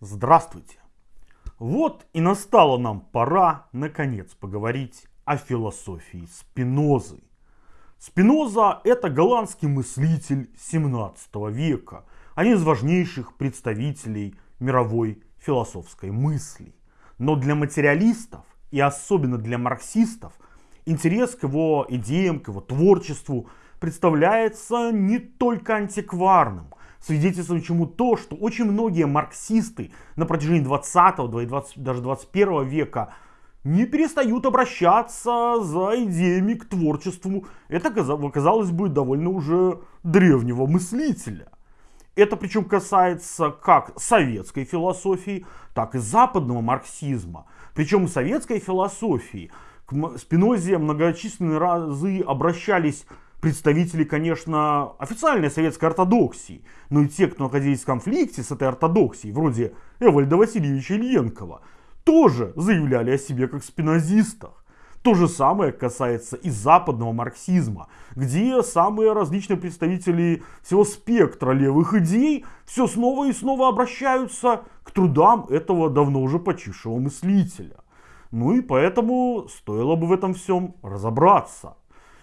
Здравствуйте! Вот и настала нам пора, наконец, поговорить о философии Спинозы. Спиноза – это голландский мыслитель 17 века, один из важнейших представителей мировой философской мысли. Но для материалистов и особенно для марксистов интерес к его идеям, к его творчеству представляется не только антикварным, свидетельствует чему то, что очень многие марксисты на протяжении 20 и 20, даже 21 века не перестают обращаться за идеями к творчеству. Это, казалось бы, довольно уже древнего мыслителя. Это причем касается как советской философии, так и западного марксизма. Причем советской философии к Спинозе многочисленные разы обращались представители, конечно, официальной советской ортодоксии, но и те, кто находились в конфликте с этой ортодоксией, вроде Эвальда Васильевича Ильенкова, тоже заявляли о себе как спинозистах. То же самое касается и западного марксизма, где самые различные представители всего спектра левых идей все снова и снова обращаются к трудам этого давно уже почившего мыслителя. Ну и поэтому стоило бы в этом всем разобраться.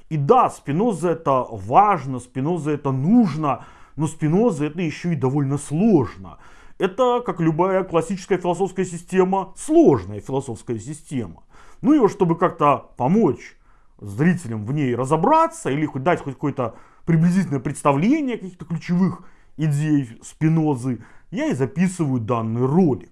И да, Спиноза это важно, Спиноза это нужно, но Спиноза это еще и довольно сложно. Это, как любая классическая философская система, сложная философская система. Ну и чтобы как-то помочь зрителям в ней разобраться или хоть дать хоть какое-то приблизительное представление каких-то ключевых идей Спинозы, я и записываю данный ролик.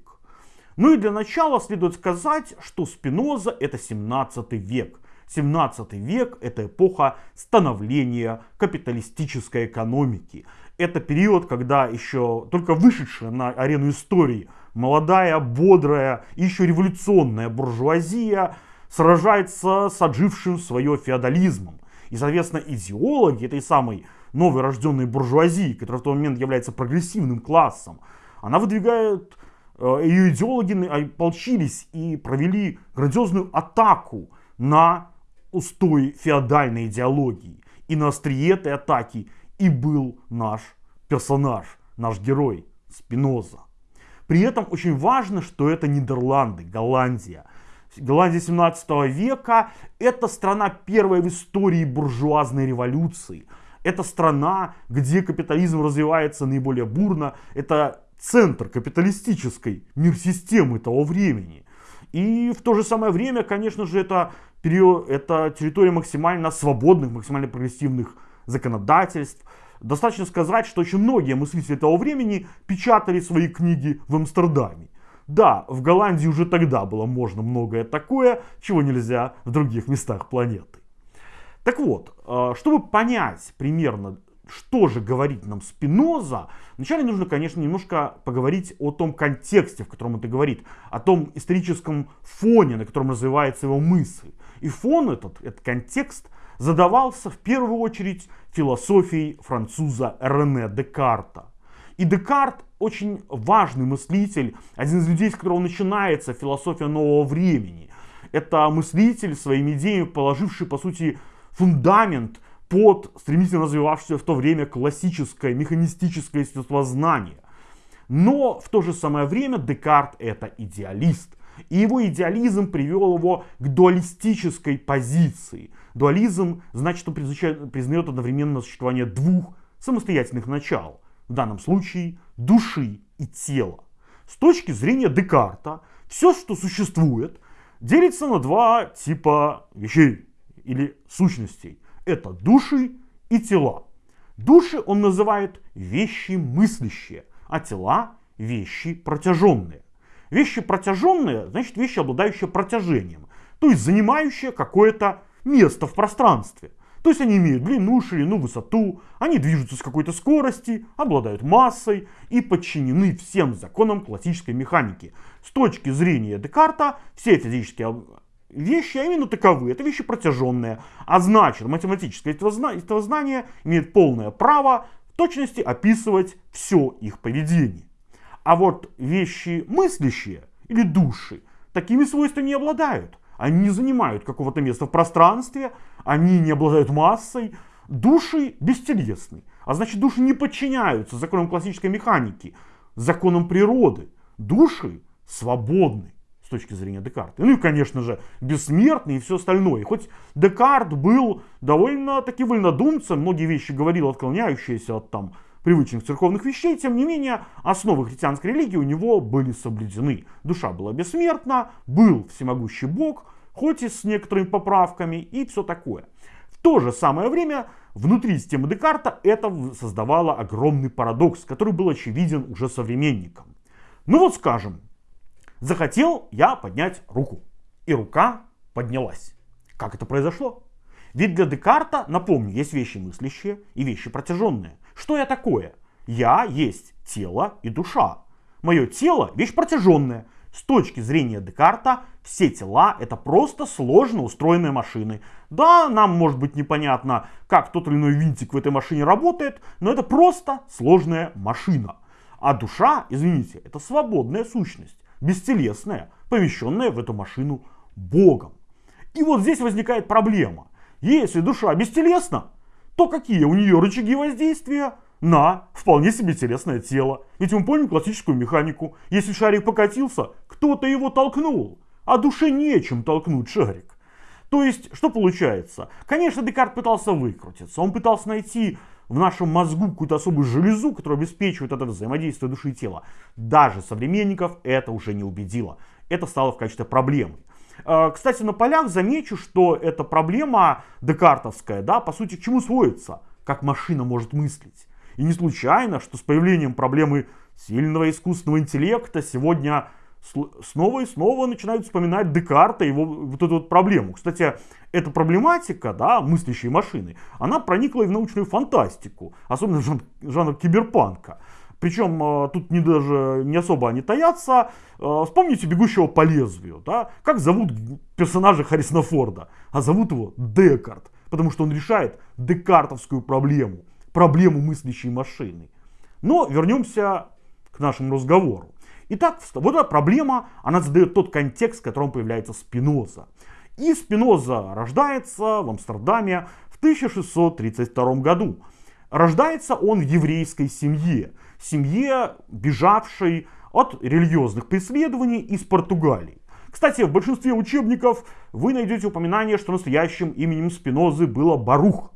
Ну и для начала следует сказать, что Спиноза это 17 век. 17 век – это эпоха становления капиталистической экономики. Это период, когда еще только вышедшая на арену истории молодая, бодрая еще революционная буржуазия сражается с отжившим свое феодализмом. И, соответственно, идеологи этой самой новой рожденной буржуазии, которая в тот момент является прогрессивным классом, она выдвигает, э, ее идеологи ополчились и провели грандиозную атаку на устой феодальной идеологии. И на острие этой атаки и был наш персонаж, наш герой Спиноза. При этом очень важно, что это Нидерланды, Голландия. Голландия 17 века – это страна первой в истории буржуазной революции. Это страна, где капитализм развивается наиболее бурно. Это центр капиталистической мир-системы того времени. И в то же самое время, конечно же, это период, это территория максимально свободных, максимально прогрессивных законодательств. Достаточно сказать, что очень многие мыслители того времени печатали свои книги в Амстердаме. Да, в Голландии уже тогда было можно многое такое, чего нельзя в других местах планеты. Так вот, э, чтобы понять примерно, что же говорит нам Спиноза, вначале нужно, конечно, немножко поговорить о том контексте, в котором это говорит, о том историческом фоне, на котором развивается его мысль. И фон этот, этот контекст задавался в первую очередь философией француза Рене Декарта. И Декарт очень важный мыслитель, один из людей, с которого начинается философия нового времени. Это мыслитель своими идеями, положивший, по сути, фундамент под стремительно развивавшееся в то время классическое механистическое естествознание. Но в то же самое время Декарт это идеалист. И его идеализм привел его к дуалистической позиции. Дуализм значит, он признает одновременно существование двух самостоятельных начал. В данном случае души и тела. С точки зрения Декарта, все, что существует, делится на два типа вещей или сущностей. Это души и тела. Души он называет вещи мыслящие, а тела вещи протяженные. Вещи протяженные, значит вещи, обладающие протяжением, то есть занимающие какое-то место в пространстве. То есть они имеют длину, ширину, высоту, они движутся с какой-то скорости, обладают массой и подчинены всем законам классической механики. С точки зрения Декарта все физические вещи, а именно таковы, это вещи протяженные. А значит, математическое знание имеет полное право в точности описывать все их поведение. А вот вещи мыслящие или души такими свойствами не обладают. Они не занимают какого-то места в пространстве, они не обладают массой. Души бестелесны. А значит, души не подчиняются законам классической механики, законам природы. души свободны точки зрения Декарта. Ну и, конечно же, бессмертный и все остальное. Хоть Декарт был довольно таки вольнодумцем, многие вещи говорил, отклоняющиеся от там привычных церковных вещей, тем не менее, основы христианской религии у него были соблюдены. Душа была бессмертна, был всемогущий Бог, хоть и с некоторыми поправками и все такое. В то же самое время внутри системы Декарта это создавало огромный парадокс, который был очевиден уже современникам. Ну вот скажем, захотел я поднять руку, и рука поднялась. Как это произошло? Ведь для Декарта, напомню, есть вещи мыслящие и вещи протяженные. Что я такое? Я есть тело и душа. Мое тело – вещь протяженная. С точки зрения Декарта, все тела – это просто сложно устроенные машины. Да, нам может быть непонятно, как тот или иной винтик в этой машине работает, но это просто сложная машина. А душа, извините, это свободная сущность, бестелесная, помещенная в эту машину Богом. И вот здесь возникает проблема. Если душа бестелесна, то какие у нее рычаги воздействия на вполне себе телесное тело? Ведь мы помним классическую механику. Если шарик покатился, кто-то его толкнул. А душе нечем толкнуть шарик. То есть, что получается? Конечно, Декарт пытался выкрутиться. Он пытался найти в нашем мозгу какую-то особую железу, которая обеспечивает это взаимодействие души и тела. Даже современников это уже не убедило. Это стало в качестве проблемы. Э, кстати, на полях замечу, что эта проблема декартовская, да, по сути, к чему сводится? Как машина может мыслить. И не случайно, что с появлением проблемы сильного искусственного интеллекта сегодня снова и снова начинают вспоминать Декарта и его вот эту вот проблему. Кстати, эта проблематика, да, мыслящей машины, она проникла и в научную фантастику, особенно в жанр, жанр киберпанка. Причем э, тут не даже не особо они таятся. Э, вспомните «Бегущего по лезвию». Да? Как зовут персонажа Харрисона Форда? А зовут его Декарт. Потому что он решает декартовскую проблему. Проблему мыслящей машины. Но вернемся к нашему разговору. Итак, вот эта проблема, она задает тот контекст, в котором появляется Спиноза. И Спиноза рождается в Амстердаме в 1632 году. Рождается он в еврейской семье семье, бежавшей от религиозных преследований из Португалии. Кстати, в большинстве учебников вы найдете упоминание, что настоящим именем Спинозы было Барух.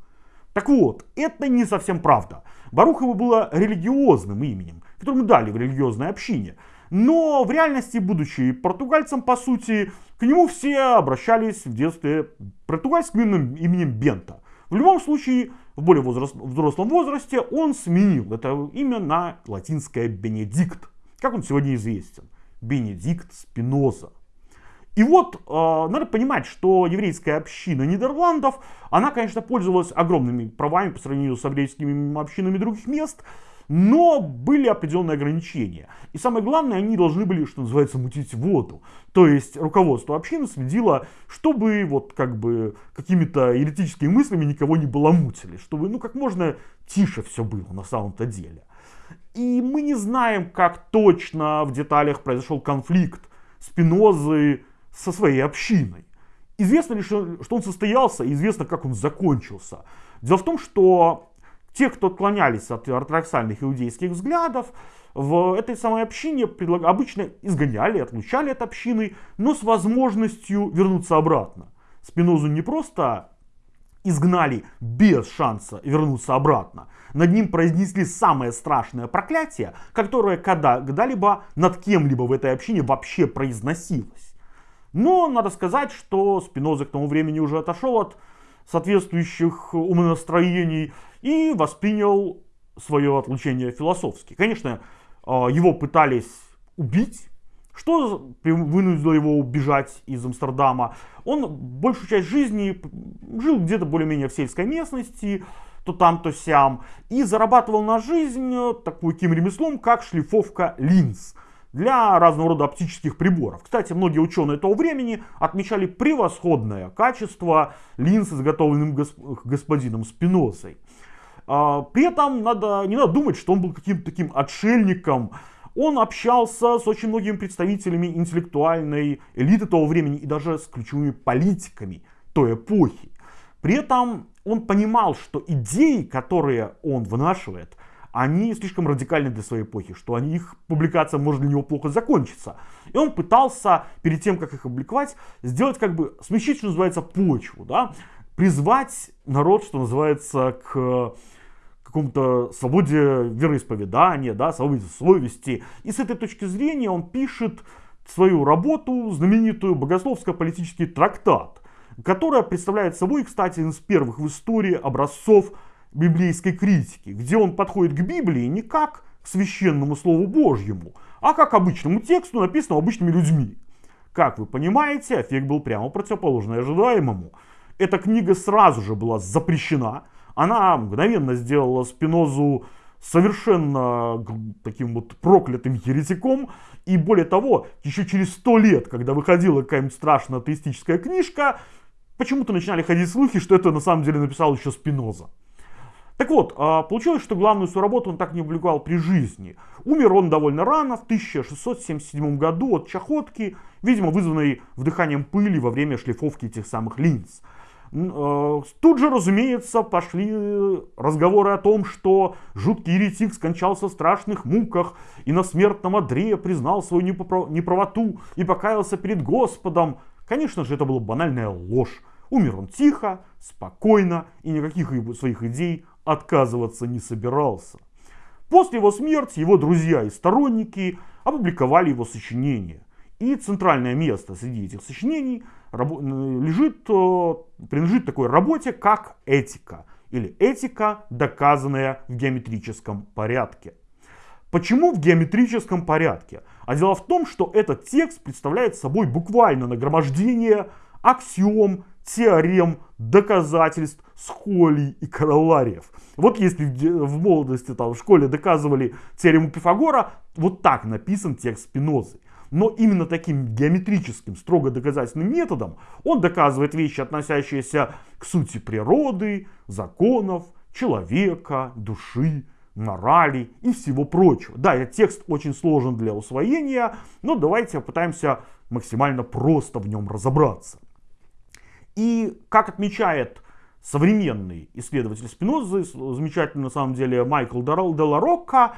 Так вот, это не совсем правда. Барух его было религиозным именем, которое дали в религиозной общине. Но в реальности, будучи португальцем, по сути, к нему все обращались в детстве португальским именем, именем Бента. В любом случае, в более возраст, взрослом возрасте он сменил это имя на латинское Бенедикт. Как он сегодня известен? Бенедикт Спиноза. И вот э, надо понимать, что еврейская община Нидерландов, она, конечно, пользовалась огромными правами по сравнению с еврейскими общинами других мест, но были определенные ограничения. И самое главное, они должны были, что называется, мутить воду. То есть руководство общины следило, чтобы вот как бы какими-то еретическими мыслями никого не баламутили, чтобы ну как можно тише все было на самом-то деле. И мы не знаем, как точно в деталях произошел конфликт Спинозы со своей общиной. Известно лишь, что он состоялся, известно, как он закончился. Дело в том, что те, кто отклонялись от ортодоксальных иудейских взглядов, в этой самой общине обычно изгоняли, отлучали от общины, но с возможностью вернуться обратно. Спинозу не просто изгнали без шанса вернуться обратно. Над ним произнесли самое страшное проклятие, которое когда-либо над кем-либо в этой общине вообще произносилось. Но надо сказать, что Спиноза к тому времени уже отошел от соответствующих умонастроений и воспринял свое отлучение философски. Конечно, а, его пытались убить, что вынудило его убежать из Амстердама. Он большую часть жизни жил где-то более-менее в сельской местности, то там, то сям, и зарабатывал на жизнь таким ремеслом, как шлифовка линз для разного рода оптических приборов. Кстати, многие ученые того времени отмечали превосходное качество линз, изготовленным господином Спинозой. А, при этом надо, не надо думать, что он был каким-то таким отшельником. Он общался с очень многими представителями интеллектуальной элиты того времени и даже с ключевыми политиками той эпохи. При этом он понимал, что идеи, которые он вынашивает, они слишком радикальны для своей эпохи, что они, их публикация может для него плохо закончиться. И он пытался, перед тем, как их опубликовать, сделать как бы, смягчить, что называется, почву, да, призвать народ, что называется, к какому-то свободе вероисповедания, да, свободе совести. И с этой точки зрения он пишет свою работу, знаменитую богословско-политический трактат, которая представляет собой, кстати, один из первых в истории образцов библейской критики, где он подходит к Библии не как к священному Слову Божьему, а как обычному тексту, написанному обычными людьми. Как вы понимаете, эффект был прямо противоположный ожидаемому. Эта книга сразу же была запрещена, она мгновенно сделала Спинозу совершенно таким вот проклятым еретиком. И более того, еще через сто лет, когда выходила какая-нибудь страшная атеистическая книжка, почему-то начинали ходить слухи, что это на самом деле написал еще Спиноза. Так вот, а, получилось, что главную свою работу он так не публиковал при жизни. Умер он довольно рано, в 1677 году от чахотки, видимо, вызванной вдыханием пыли во время шлифовки этих самых линз. Э, тут же, разумеется, пошли разговоры о том, что жуткий еретик скончался в страшных муках и на смертном одре признал свою неправоту и покаялся перед Господом. Конечно же, это была банальная ложь. Умер он тихо, спокойно и никаких своих идей отказываться не собирался. После его смерти его друзья и сторонники опубликовали его сочинения. И центральное место среди этих сочинений лежит, э, принадлежит такой работе, как этика. Или этика, доказанная в геометрическом порядке. Почему в геометрическом порядке? А дело в том, что этот текст представляет собой буквально нагромождение аксиом, теорем, доказательств, схолий и королариев. Вот если в молодости там, в школе доказывали теорему Пифагора, вот так написан текст Спинозы. Но именно таким геометрическим, строго доказательным методом он доказывает вещи, относящиеся к сути природы, законов, человека, души, морали и всего прочего. Да, этот текст очень сложен для усвоения, но давайте попытаемся максимально просто в нем разобраться. И как отмечает современный исследователь Спинозы, замечательный на самом деле Майкл Деларокко,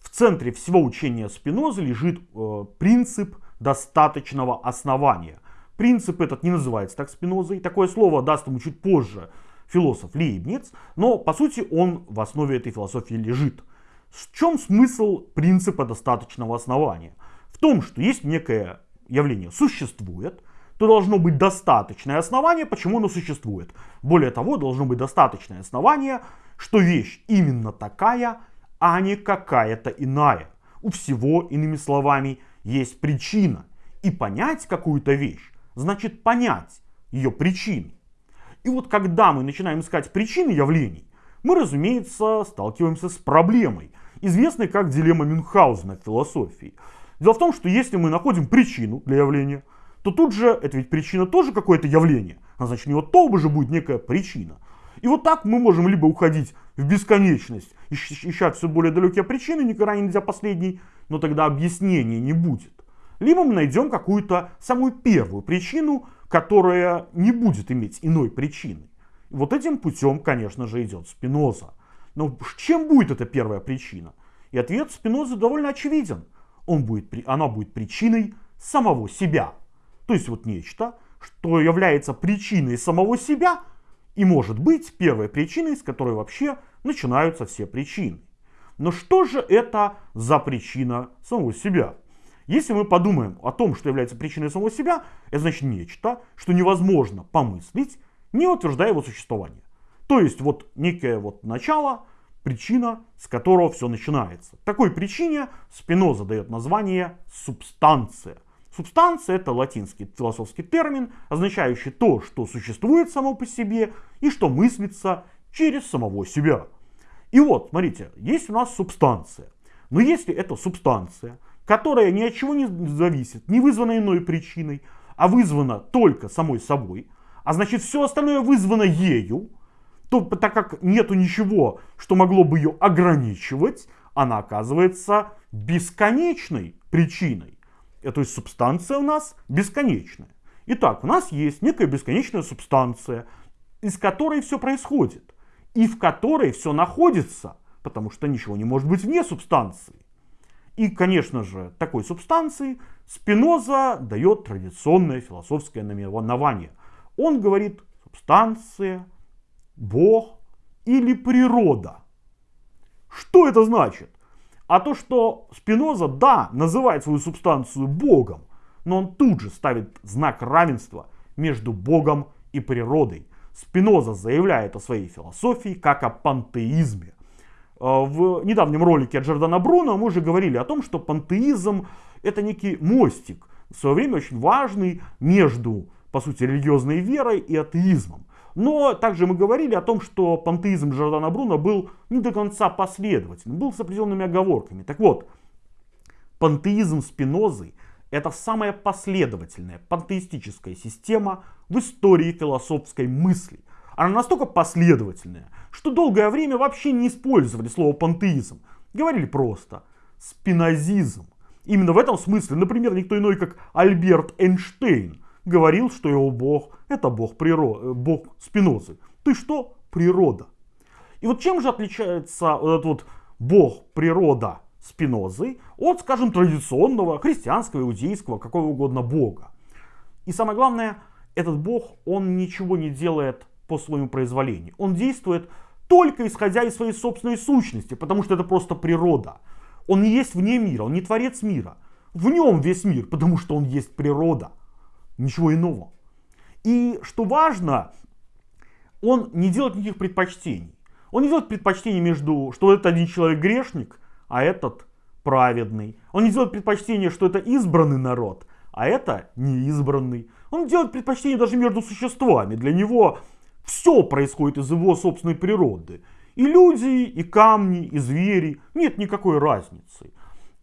в центре всего учения Спинозы лежит э, принцип достаточного основания. Принцип этот не называется так Спинозой. Такое слово даст ему чуть позже философ Лейбниц, но по сути он в основе этой философии лежит. В чем смысл принципа достаточного основания? В том, что есть некое явление существует, то должно быть достаточное основание, почему оно существует. Более того, должно быть достаточное основание, что вещь именно такая, а не какая-то иная. У всего, иными словами, есть причина. И понять какую-то вещь, значит понять ее причины. И вот когда мы начинаем искать причины явлений, мы, разумеется, сталкиваемся с проблемой, известной как дилемма Мюнхгаузена в философии. Дело в том, что если мы находим причину для явления, то тут же, это ведь причина тоже какое-то явление, а значит у него тоже же будет некая причина. И вот так мы можем либо уходить в бесконечность, ища все более далекие причины, никогда не найдя последней, но тогда объяснения не будет. Либо мы найдем какую-то самую первую причину, которая не будет иметь иной причины. Вот этим путем, конечно же, идет Спиноза. Но чем будет эта первая причина? И ответ Спинозы довольно очевиден. Он будет, она будет причиной самого себя. То есть вот нечто, что является причиной самого себя, и может быть первой причиной, с которой вообще начинаются все причины. Но что же это за причина самого себя? Если мы подумаем о том, что является причиной самого себя, это значит нечто, что невозможно помыслить, не утверждая его существование. То есть вот некое вот начало, причина, с которого все начинается. Такой причине Спиноза дает название субстанция. Субстанция это латинский философский термин, означающий то, что существует само по себе и что мыслится через самого себя. И вот, смотрите, есть у нас субстанция. Но если это субстанция, которая ни от чего не зависит, не вызвана иной причиной, а вызвана только самой собой, а значит все остальное вызвано ею, то так как нету ничего, что могло бы ее ограничивать, она оказывается бесконечной причиной. Э, то есть субстанция у нас бесконечная. Итак, у нас есть некая бесконечная субстанция, из которой все происходит, и в которой все находится, потому что ничего не может быть вне субстанции. И, конечно же, такой субстанции Спиноза дает традиционное философское наименование. Он говорит субстанция, Бог или природа. Что это значит? А то, что Спиноза, да, называет свою субстанцию Богом, но он тут же ставит знак равенства между Богом и природой. Спиноза заявляет о своей философии как о пантеизме. Э, в недавнем ролике от Джордана Бруно мы уже говорили о том, что пантеизм это некий мостик, в свое время очень важный между, по сути, религиозной верой и атеизмом. Но также мы говорили о том, что пантеизм Джордана Бруно был не до конца последовательным, был с определенными оговорками. Так вот, пантеизм Спинозы это самая последовательная пантеистическая система в истории философской мысли. Она настолько последовательная, что долгое время вообще не использовали слово пантеизм. Говорили просто спинозизм. Именно в этом смысле, например, никто иной, как Альберт Эйнштейн, говорил, что его бог это бог, природы, бог Спинозы. Ты что? Природа. И вот чем же отличается вот этот вот бог, природа Спинозы от, скажем, традиционного христианского, иудейского, какого угодно бога? И самое главное, этот бог, он ничего не делает по своему произволению. Он действует только исходя из своей собственной сущности, потому что это просто природа. Он не есть вне мира, он не творец мира. В нем весь мир, потому что он есть природа. Ничего иного. И что важно, он не делает никаких предпочтений. Он не делает предпочтений между, что этот один человек грешник, а этот праведный. Он не делает предпочтения, что это избранный народ, а это неизбранный. Он делает предпочтение даже между существами. Для него все происходит из его собственной природы. И люди, и камни, и звери. Нет никакой разницы.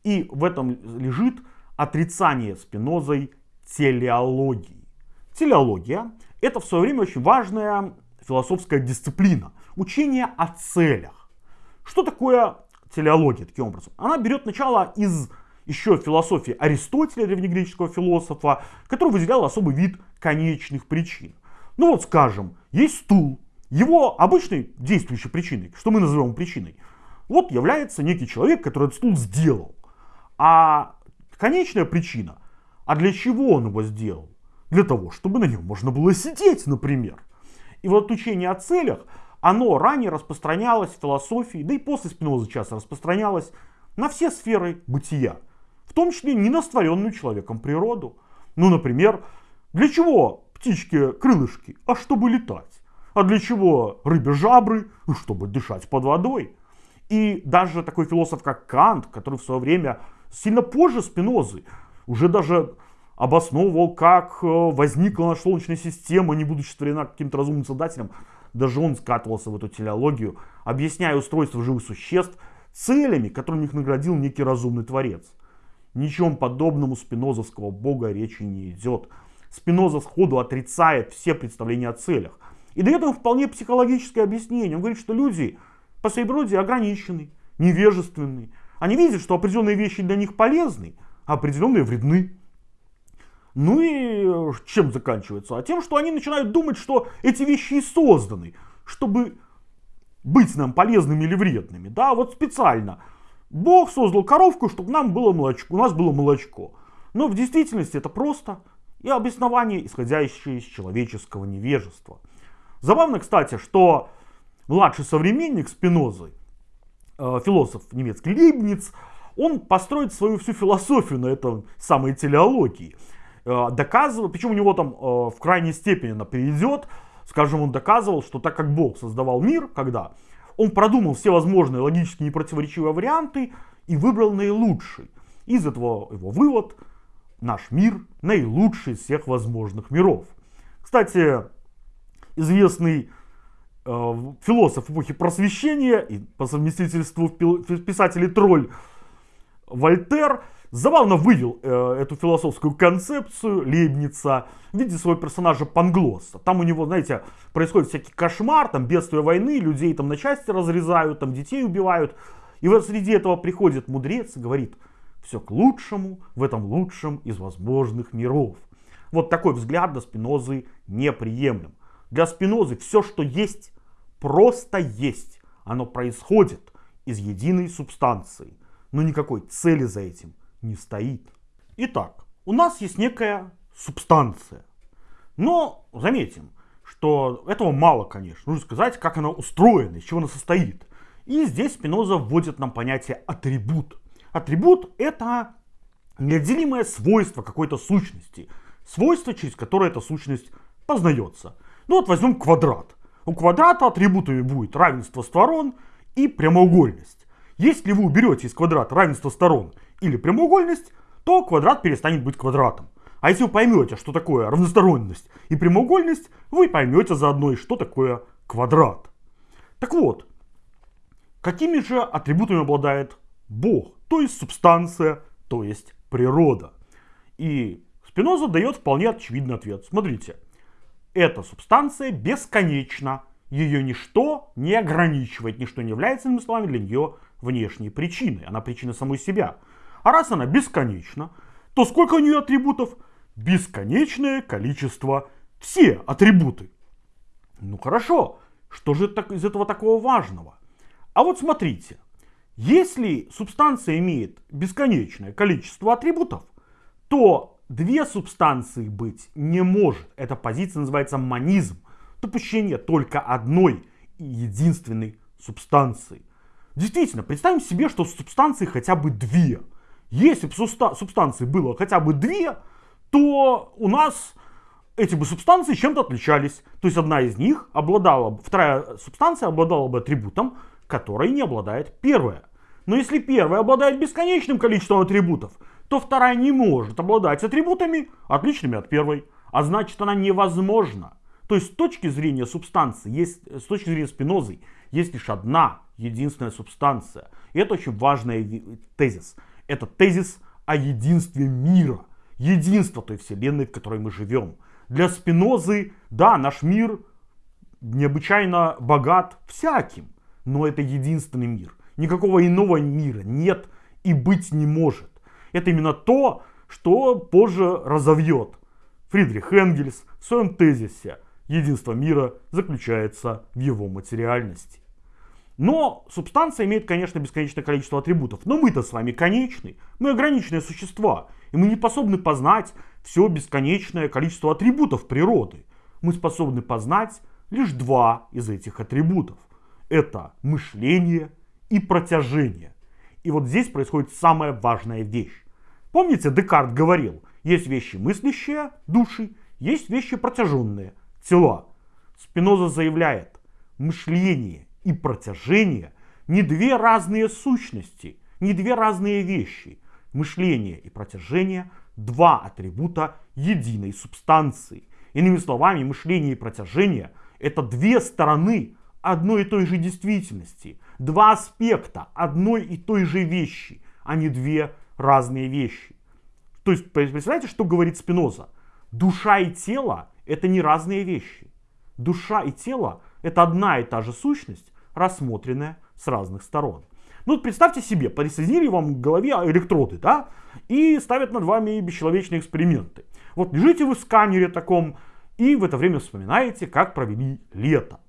И в этом лежит отрицание спинозой телеологии. Телеология – это в свое время очень важная философская дисциплина. Учение о целях. Что такое телеология таким образом? Она берет начало из еще философии Аристотеля, древнегреческого философа, который выделял особый вид конечных причин. Ну вот скажем, есть стул. Его обычной действующей причиной, что мы называем причиной, вот является некий человек, который этот стул сделал. А конечная причина, а для чего он его сделал? Для того, чтобы на нем можно было сидеть, например. И вот учение о целях, оно ранее распространялось в философии, да и после Спиноза часто распространялось на все сферы бытия. В том числе не на створенную человеком природу. Ну, например, для чего птички крылышки, а чтобы летать. А для чего рыбе жабры? Ну, чтобы дышать под водой. И даже такой философ, как Кант, который в свое время, сильно позже Спинозы, уже даже обосновывал, как э, возникла наша Солнечная система, не будучи створена каким-то разумным создателем, даже он скатывался в эту телеологию, объясняя устройство живых существ целями, которыми их наградил некий разумный творец. Ничем подобному спинозовского бога речи не идет. Спиноза сходу отрицает все представления о целях. И дает им вполне психологическое объяснение. Он говорит, что люди по своей природе ограничены, невежественны. Они видят, что определенные вещи для них полезны, определенные вредны. Ну и э, чем заканчивается? А тем, что они начинают думать, что эти вещи и созданы, чтобы быть нам полезными или вредными. Да, вот специально. Бог создал коровку, чтобы нам было молочко, у нас было молочко. Но в действительности это просто и обоснование, исходящее из человеческого невежества. Забавно, кстати, что младший современник Спинозы, э, философ немецкий Лейбниц, он построит свою всю философию на этом самой телеологии. Э, доказывал, причем у него там э, в крайней степени она перейдет, скажем, он доказывал, что так как Бог создавал мир, когда он продумал все возможные логически непротиворечивые варианты и выбрал наилучший. Из этого его вывод – наш мир наилучший из всех возможных миров. Кстати, известный э, философ эпохи просвещения и по совместительству писатель тролль Вольтер забавно вывел э, эту философскую концепцию Лейбница в виде своего персонажа Панглосса. Там у него, знаете, происходит всякий кошмар, там бедствие войны, людей там на части разрезают, там детей убивают. И вот среди этого приходит мудрец и говорит – все к лучшему в этом лучшем из возможных миров. Вот такой взгляд для Спинозы неприемлем. Для Спинозы все, что есть, просто есть. Оно происходит. из единой субстанции. Но никакой цели за этим не стоит. Итак, у нас есть некая субстанция. Но заметим, что этого мало, конечно. Нужно сказать, как она устроена, из чего она состоит. И здесь Спиноза вводит нам понятие атрибут. Атрибут это неотделимое свойство какой-то сущности. Свойство, через которое эта сущность познается. Ну вот возьмем квадрат. У квадрата атрибутами будет равенство сторон и прямоугольность. Если вы уберете из квадрата равенство сторон или прямоугольность, то квадрат перестанет быть квадратом. А если вы поймете, что такое равносторонность и прямоугольность, вы поймете заодно и что такое квадрат. Так вот, какими же атрибутами обладает Бог, то есть субстанция, то есть природа? И Спиноза дает вполне очевидный ответ. Смотрите, эта субстанция бесконечна, ее ничто не ограничивает, ничто не является, иными словами, для нее внешней причиной. Она причина самой себя. А раз она бесконечна, то сколько у нее атрибутов? бесконечное количество все атрибуты. Ну хорошо, что же из этого такого важного? А вот смотрите, если субстанция имеет бесконечное количество атрибутов, то две субстанции быть не может. Эта позиция называется монизм. Допущение только одной единственной субстанции. Действительно, представим себе, что субстанции хотя бы две. Если бы субстанций было хотя бы две, то у нас эти бы субстанции чем-то отличались. То есть одна из них обладала, вторая субстанция обладала бы атрибутом, который не обладает первая. Но если первая обладает бесконечным количеством атрибутов, то вторая не может обладать атрибутами, отличными от первой. А значит она невозможна. То есть с точки зрения субстанции, есть, с точки зрения спинозы, есть лишь одна единственная субстанция. И это очень важный тезис. Это тезис о единстве мира единство той вселенной, в которой мы живем. Для Спинозы, да, наш мир необычайно богат всяким, но это единственный мир. Никакого иного мира нет и быть не может. Это именно то, что позже разовьет Фридрих Энгельс в своем тезисе «Единство мира заключается в его материальности». Но субстанция имеет, конечно, бесконечное количество атрибутов. Но мы-то с вами конечны. Мы ограниченные существа. И мы не способны познать все бесконечное количество атрибутов природы. Мы способны познать лишь два из этих атрибутов. Это мышление и протяжение. И вот здесь происходит самая важная вещь. Помните, Декарт говорил, есть вещи мыслящие, души, есть вещи протяженные, тела. Спиноза заявляет, мышление и протяжение не две разные сущности, не две разные вещи мышление и протяжение – два атрибута единой субстанции. Иными словами, мышление и протяжение – это две стороны одной и той же действительности, два аспекта одной и той же вещи, а не две разные вещи. То есть, представляете, что говорит Спиноза? Душа и тело – это не разные вещи. Душа и тело – это одна и та же сущность, рассмотренная с разных сторон. Ну, представьте себе, присоединили вам к голове электроды, да, и ставят над вами бесчеловечные эксперименты. Вот лежите вы в сканере таком, и в это время вспоминаете, как провели лето.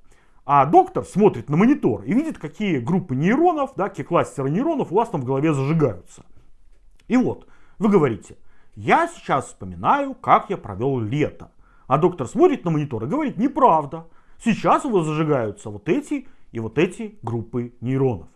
А доктор смотрит на монитор и видит, какие группы нейронов, да, какие кластеры нейронов у вас там в голове зажигаются. И вот, вы говорите, я сейчас вспоминаю, как я провел лето. А доктор смотрит на монитор и говорит, неправда. Сейчас у вас зажигаются вот эти и вот эти группы нейронов.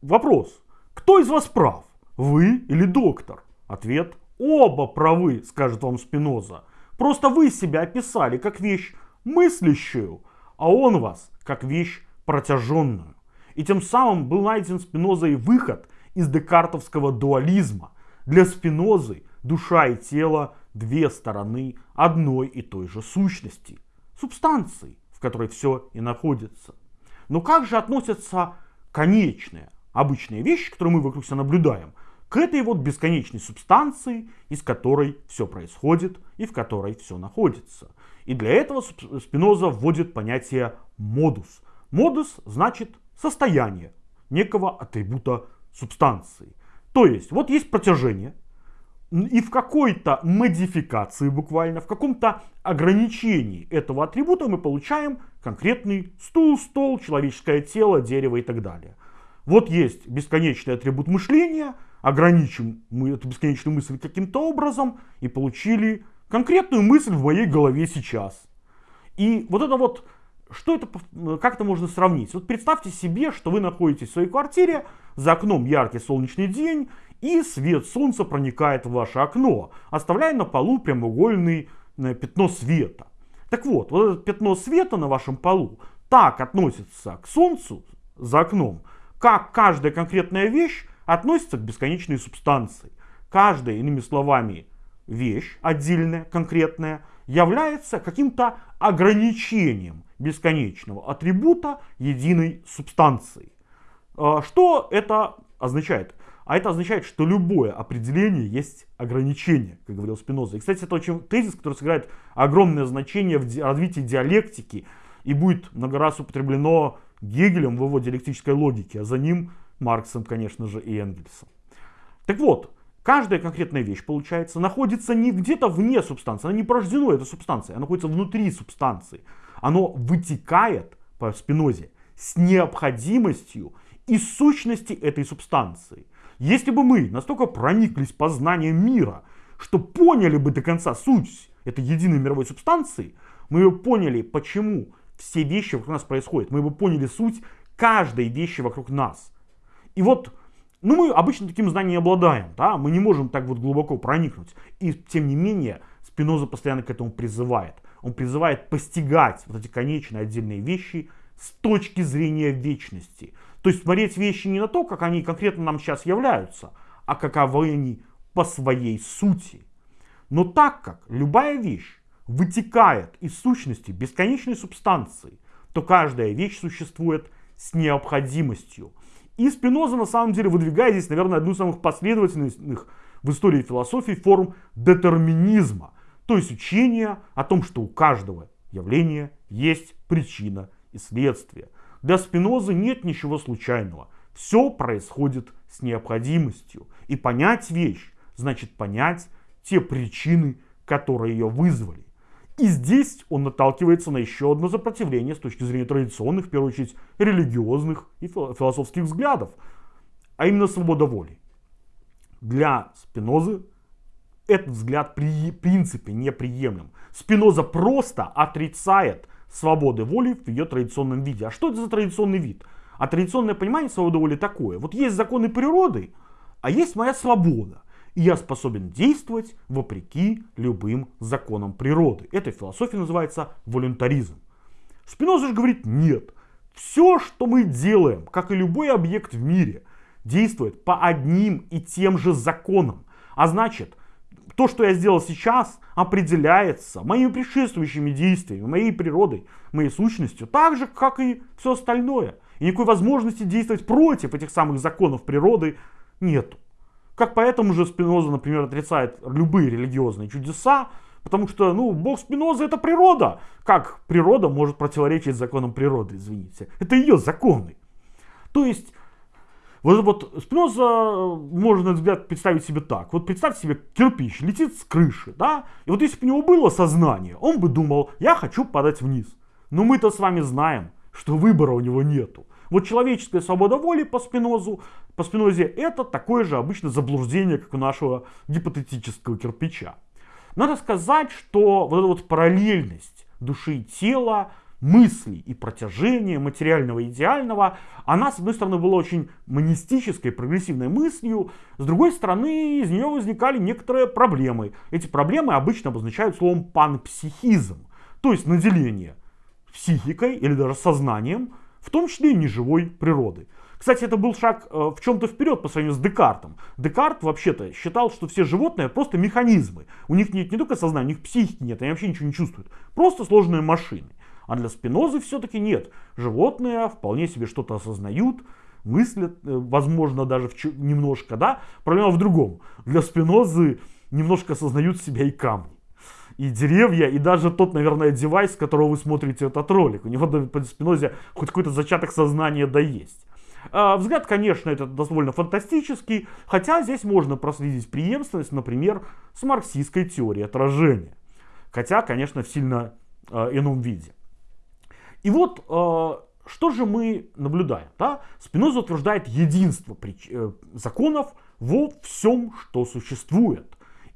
Вопрос. Кто из вас прав? Вы или доктор? Ответ. Оба правы, скажет вам Спиноза. Просто вы себя описали как вещь мыслящую, а он вас как вещь протяженную. И тем самым был найден Спинозой выход из декартовского дуализма. Для Спинозы душа и тело – две стороны одной и той же сущности, субстанции, в которой все и находится. Но как же относятся конечные, обычные вещи, которые мы вокруг себя наблюдаем, к этой вот бесконечной субстанции, из которой все происходит и в которой все находится. И для этого Спиноза вводит понятие модус. Модус значит состояние некого атрибута субстанции. То есть, вот есть протяжение, и в какой-то модификации буквально, в каком-то ограничении этого атрибута мы получаем конкретный стул, стол, человеческое тело, дерево и так далее. Вот есть бесконечный атрибут мышления, ограничим мы эту бесконечную мысль каким-то образом и получили конкретную мысль в моей голове сейчас. И вот это вот, что это, как это можно сравнить? Вот представьте себе, что вы находитесь в своей квартире, за окном яркий солнечный день, и свет солнца проникает в ваше окно, оставляя на полу прямоугольный э, пятно света. Так вот, вот это пятно света на вашем полу так относится к солнцу за окном, как каждая конкретная вещь относится к бесконечной субстанции. Каждая, иными словами, вещь отдельная, конкретная, является каким-то ограничением бесконечного атрибута единой субстанции. А, что это означает? А это означает, что любое определение есть ограничение, как говорил Спиноза. И, кстати, это очень тезис, который сыграет огромное значение в развитии диалектики и будет много раз употреблено Гегелем в его диалектической логике, а за ним Марксом, конечно же, и Энгельсом. Так вот, каждая конкретная вещь, получается, находится не где-то вне субстанции, она не порождена этой субстанцией, она находится внутри субстанции. Оно вытекает по спинозе с необходимостью и сущности этой субстанции. Если бы мы настолько прониклись познанием мира, что поняли бы до конца суть этой единой мировой субстанции, мы бы поняли, почему все вещи вокруг нас происходят. Мы бы поняли суть каждой вещи вокруг нас. И вот, ну мы обычно таким знанием обладаем, да, мы не можем так вот глубоко проникнуть. И тем не менее, Спиноза постоянно к этому призывает. Он призывает постигать вот эти конечные отдельные вещи с точки зрения вечности. То есть смотреть вещи не на то, как они конкретно нам сейчас являются, а каковы они по своей сути. Но так как любая вещь вытекает из сущности бесконечной субстанции, то каждая вещь существует с необходимостью. И Спиноза на самом деле выдвигает здесь, наверное, одну из самых последовательных в истории философии форм детерминизма. То есть учение о том, что у каждого явления есть причина и следствие. Для Спинозы нет ничего случайного. Все происходит с необходимостью. И понять вещь значит понять те причины, которые ее вызвали. И здесь он наталкивается на еще одно сопротивление с точки зрения традиционных, в первую очередь, религиозных и философских взглядов, а именно свобода воли. Для Спинозы этот взгляд при принципе неприемлем. Спиноза просто отрицает свободы воли в ее традиционном виде. А что это за традиционный вид? А традиционное понимание свободы воли такое. Вот есть законы природы, а есть моя свобода и я способен действовать вопреки любым законам природы. Эта философия называется волюнтаризм. Спиноза же говорит нет. Все, что мы делаем, как и любой объект в мире, действует по одним и тем же законам. А значит, то, что я сделал сейчас, определяется моими предшествующими действиями, моей природой, моей сущностью, так же, как и все остальное. И никакой возможности действовать против этих самых законов природы нету. Как поэтому же Спиноза, например, отрицает любые религиозные чудеса, потому что, ну, бог Спиноза это природа. Как природа может противоречить законам природы, извините. Это ее законы. То есть, вот, вот Спиноза можно, на взгляд, представить себе так. Вот представьте себе, кирпич летит с крыши, да? И вот если бы у него было сознание, он бы думал, я хочу падать вниз. Но мы-то с вами знаем, что выбора у него нету. Вот человеческая свобода воли по Спинозу, по Спинозе это такое же обычно заблуждение, как у нашего гипотетического кирпича. Надо сказать, что вот эта вот параллельность души и тела, мысли и протяжения материального и идеального, она, с одной стороны, была очень монистической, прогрессивной мыслью, с другой стороны, из нее возникали некоторые проблемы. Эти проблемы обычно обозначают словом панпсихизм, то есть наделение психикой или даже сознанием в том числе и неживой природы. Кстати, это был шаг э, в чем-то вперед по сравнению с Декартом. Декарт вообще-то считал, что все животные просто механизмы. У них нет не только сознания, у них психики нет, они вообще ничего не чувствуют. Просто сложные машины. А для Спинозы все-таки нет. Животные вполне себе что-то осознают, мыслят, э, возможно, даже немножко, да. Проблема в другом. Для Спинозы немножко осознают себя и камни и деревья, и даже тот, наверное, девайс, с которого вы смотрите этот ролик. У него по Спинозе хоть какой-то зачаток сознания да есть. А, взгляд, конечно, это довольно фантастический, хотя здесь можно проследить преемственность, например, с марксистской теорией отражения. Хотя, конечно, в сильно э, ином виде. И вот э, что же мы наблюдаем? Да? Спиноза утверждает единство прич... э, законов во всем, что существует.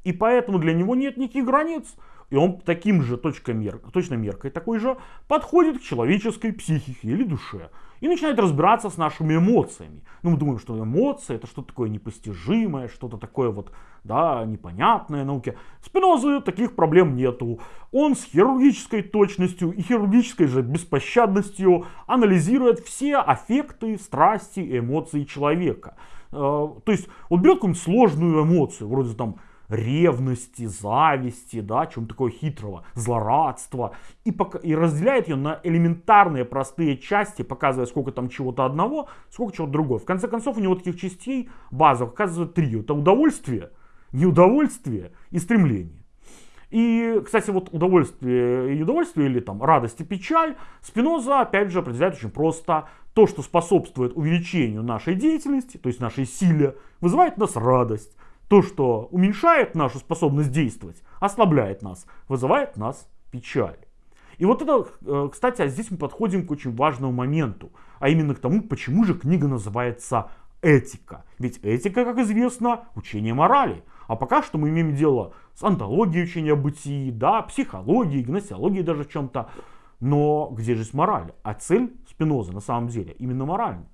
И поэтому для него нет никаких границ. И он таким же точкой мер... точной меркой такой же подходит к человеческой психике или душе. И начинает разбираться с нашими эмоциями. Ну, мы думаем, что эмоции это что-то такое непостижимое, что-то такое вот, да, непонятное науке. Спинозы таких проблем нету. Он с хирургической точностью и хирургической же беспощадностью анализирует все аффекты, страсти эмоции человека. Э, то есть, он берет какую-нибудь сложную эмоцию, вроде там ревности, зависти, да, чем такое хитрого, злорадства, и, пока, и разделяет ее на элементарные простые части, показывая, сколько там чего-то одного, сколько чего-то другого. В конце концов, у него таких частей базовых оказывается три. Это удовольствие, неудовольствие и стремление. И, кстати, вот удовольствие и удовольствие, или там радость и печаль, Спиноза, опять же, определяет очень просто. То, что способствует увеличению нашей деятельности, то есть нашей силе, вызывает в нас радость. То, что уменьшает нашу способность действовать, ослабляет нас, вызывает нас печаль. И вот это, э, кстати, а здесь мы подходим к очень важному моменту, а именно к тому, почему же книга называется «Этика». Ведь этика, как известно, учение морали. А пока что мы имеем дело с антологией учения о бытии, да, психологией, гносеологией даже в чем-то. Но где же есть мораль? А цель Спиноза на самом деле именно моральная.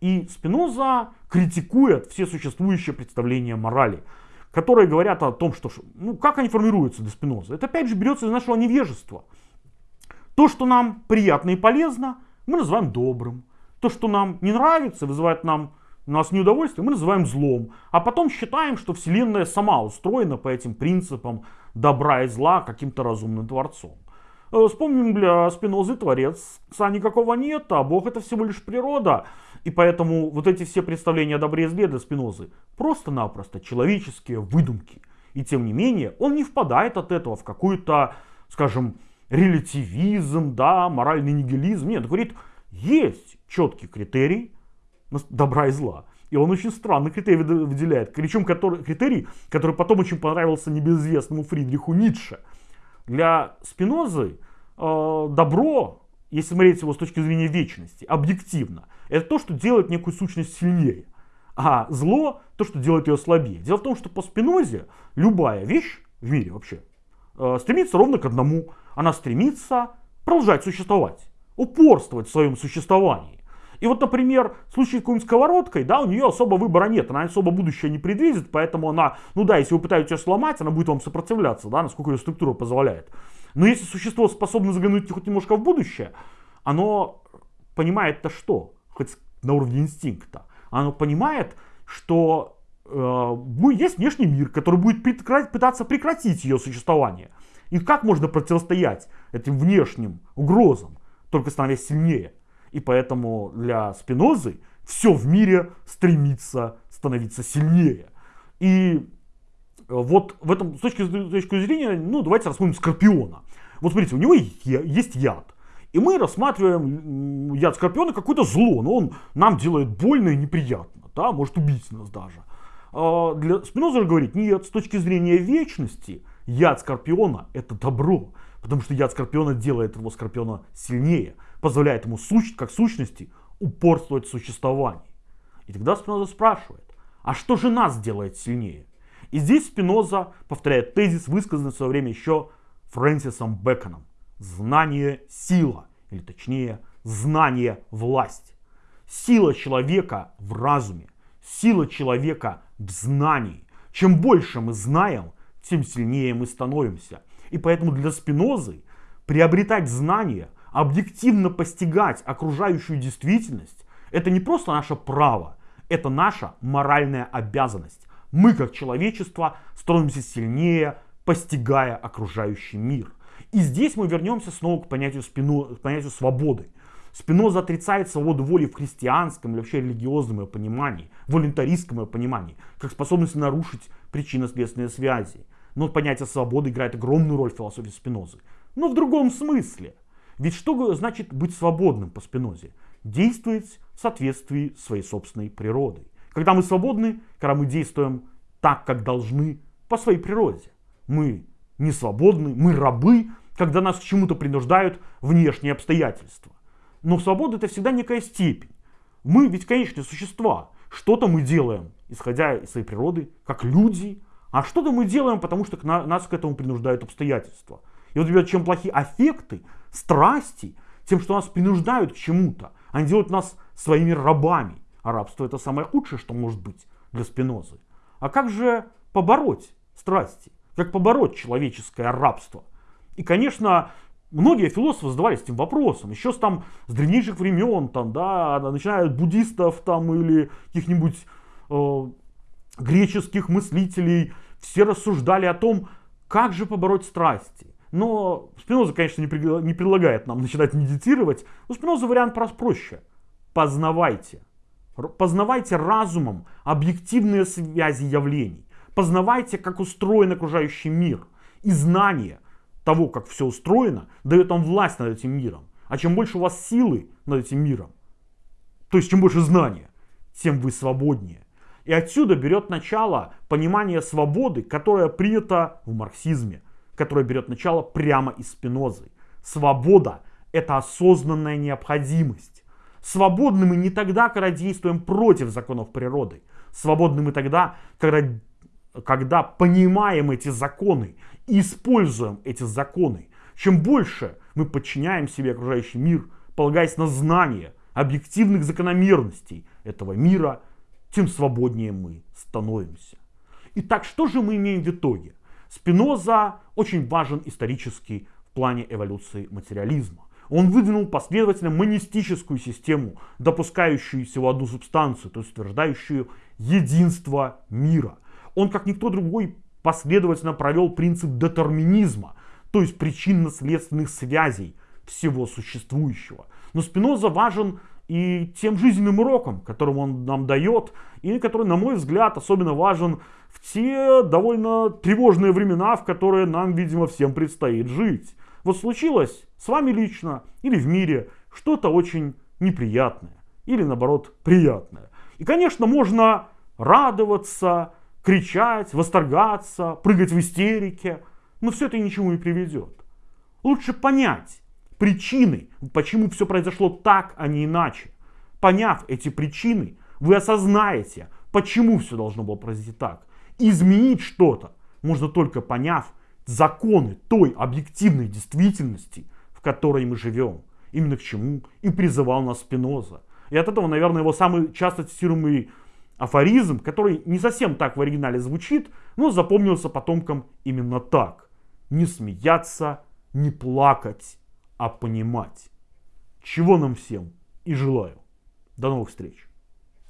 И Спиноза критикует все существующие представления морали, которые говорят о том, что, ну, как они формируются для Спиноза. Это опять же берется из нашего невежества. То, что нам приятно и полезно, мы называем добрым. То, что нам не нравится, вызывает нам у нас неудовольствие, мы называем злом. А потом считаем, что Вселенная сама устроена по этим принципам добра и зла каким-то разумным творцом. Э, вспомним для Спинозы творец никакого нет, а Бог это всего лишь природа. И поэтому вот эти все представления о добре и зле для Спинозы просто-напросто человеческие выдумки. И тем не менее, он не впадает от этого в какую-то, скажем, релятивизм, да, моральный нигилизм. Нет, говорит, есть четкий критерий добра и зла. И он очень странный критерий выделяет. Причем который, критерий, который потом очень понравился небезызвестному Фридриху Ницше. Для Спинозы э, добро, если смотреть его с точки зрения вечности, объективно – это то, что делает некую сущность сильнее. А зло то, что делает ее слабее. Дело в том, что по спинозе любая вещь в мире вообще э, стремится ровно к одному. Она стремится продолжать существовать, упорствовать в своем существовании. И вот, например, в случае с какой-нибудь сковородкой, да, у нее особо выбора нет, она особо будущее не предвидит, поэтому она, ну да, если вы пытаетесь ее сломать, она будет вам сопротивляться, да, насколько ее структура позволяет. Но если существо способно заглянуть хоть немножко в будущее, оно понимает-то что? хоть на уровне инстинкта, оно понимает, что э, есть внешний мир, который будет пытаться прекратить ее существование. И как можно противостоять этим внешним угрозам, только становясь сильнее. И поэтому для Спинозы все в мире стремится становиться сильнее. И вот в этом, с точки, с точки зрения, ну давайте рассмотрим Скорпиона. Вот смотрите, у него есть яд. И мы рассматриваем яд скорпиона какое-то зло, но он нам делает больно и неприятно, да, может убить нас даже. А для Спиноза говорит, нет, с точки зрения вечности, яд скорпиона это добро, потому что яд скорпиона делает его скорпиона сильнее, позволяет ему сущ, как сущности упорствовать в существовании. И тогда Спиноза спрашивает, а что же нас делает сильнее? И здесь Спиноза повторяет тезис, высказанный в свое время еще Фрэнсисом Бэконом. Знание – сила, или точнее, знание – власть. Сила человека в разуме, сила человека в знании. Чем больше мы знаем, тем сильнее мы становимся. И поэтому для Спинозы приобретать знания, объективно постигать окружающую действительность, это не просто наше право, это наша моральная обязанность. Мы, как человечество, становимся сильнее, постигая окружающий мир. И здесь мы вернемся снова к понятию, спину, к понятию свободы. Спиноза отрицает свободу воли в христианском или вообще религиозном ее понимании, волонтаристском ее понимании, как способность нарушить причинно-следственные связи. Но понятие свободы играет огромную роль в философии Спинозы. Но в другом смысле. Ведь что значит быть свободным по Спинозе? Действовать в соответствии с своей собственной природой. Когда мы свободны, когда мы действуем так, как должны по своей природе. Мы не свободны, мы рабы, когда нас к чему-то принуждают внешние обстоятельства. Но свобода это всегда некая степень. Мы ведь конечные существа. Что-то мы делаем, исходя из своей природы, как люди, а что-то мы делаем, потому что нас к этому принуждают обстоятельства. И вот, ребят, чем плохие аффекты, страсти, тем, что нас принуждают к чему-то, они делают нас своими рабами. А рабство это самое худшее, что может быть для Спинозы. А как же побороть страсти? Как побороть человеческое рабство? И, конечно, многие философы задавались этим вопросом. Еще с, там, с древнейших времен, там, да, начиная от буддистов там, или каких-нибудь э, греческих мыслителей, все рассуждали о том, как же побороть страсти. Но Спиноза, конечно, не, предлагает нам начинать медитировать. У Спиноза вариант проще. Познавайте. Познавайте разумом объективные связи явлений. Познавайте, как устроен окружающий мир. И знание того, как все устроено, дает вам власть над этим миром. А чем больше у вас силы над этим миром, то есть чем больше знания, тем вы свободнее. И отсюда берет начало понимание свободы, которое принято в марксизме, которое берет начало прямо из Спинозы. Свобода – это осознанная необходимость. Свободны мы не тогда, когда действуем против законов природы. Свободны мы тогда, когда, когда понимаем эти законы и используем эти законы. Чем больше мы подчиняем себе окружающий мир, полагаясь на знание объективных закономерностей этого мира, тем свободнее мы становимся. Итак, что же мы имеем в итоге? Спиноза очень важен исторически в плане эволюции материализма. Он выдвинул последовательно монистическую систему, допускающую всего одну субстанцию, то есть утверждающую единство мира. Он, как никто другой, последовательно провел принцип детерминизма, то есть причинно-следственных связей всего существующего. Но Спиноза важен и тем жизненным уроком, которым он нам дает, и который, на мой взгляд, особенно важен в те довольно тревожные времена, в которые нам, видимо, всем предстоит жить. Вот случилось с вами лично или в мире что-то очень неприятное, или наоборот приятное. И, конечно, можно радоваться, кричать, восторгаться, прыгать в истерике, но все это ничему не приведет. Лучше понять, причины, почему все произошло так, а не иначе. Поняв эти причины, вы осознаете, почему все должно было произойти так. изменить что-то можно только поняв законы той объективной действительности, в которой мы живем. Именно к чему и призывал нас Спиноза. И от этого, наверное, его самый часто цитируемый афоризм, который не совсем так в оригинале звучит, но запомнился потомкам именно так. Не смеяться, не плакать, а понимать. Чего нам всем и желаю. До новых встреч.